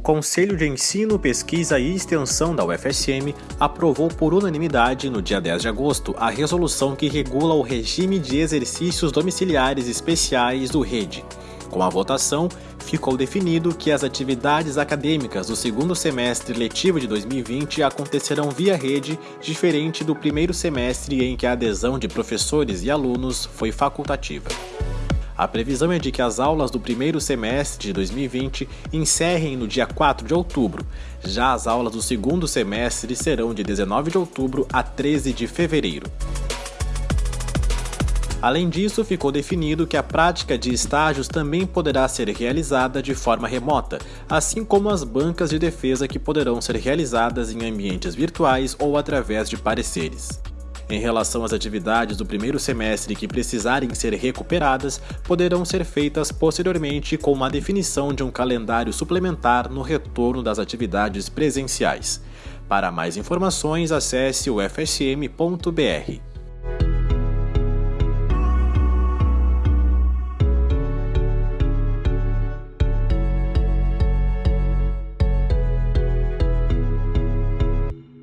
Conselho de Ensino, Pesquisa e Extensão da UFSM aprovou por unanimidade, no dia 10 de agosto, a resolução que regula o regime de exercícios domiciliares especiais do REDE. Com a votação, ficou definido que as atividades acadêmicas do segundo semestre letivo de 2020 acontecerão via rede, diferente do primeiro semestre em que a adesão de professores e alunos foi facultativa. A previsão é de que as aulas do primeiro semestre de 2020 encerrem no dia 4 de outubro. Já as aulas do segundo semestre serão de 19 de outubro a 13 de fevereiro. Além disso, ficou definido que a prática de estágios também poderá ser realizada de forma remota, assim como as bancas de defesa que poderão ser realizadas em ambientes virtuais ou através de pareceres. Em relação às atividades do primeiro semestre que precisarem ser recuperadas, poderão ser feitas posteriormente com uma definição de um calendário suplementar no retorno das atividades presenciais. Para mais informações, acesse o fsm.br.